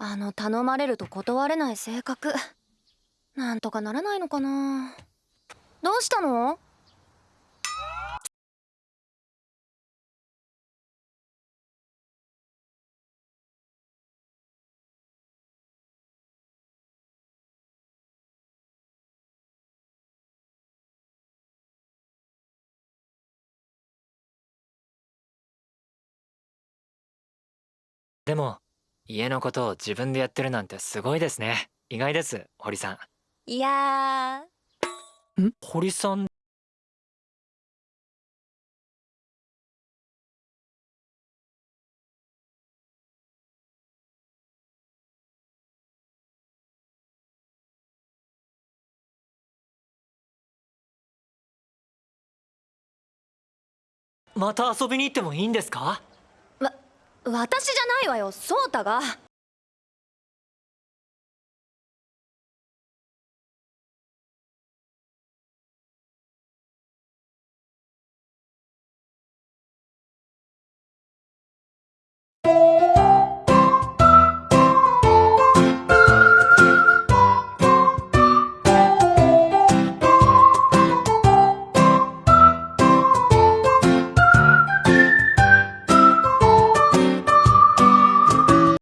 あの頼まれると断れない性格。なんとかならないのかな。どうしたの？でも家のことを自分でやってるなんてすごいですね。意外です堀さいやんん？堀さん。また遊びに行ってもいいんですか？わ私じゃないわよソータが。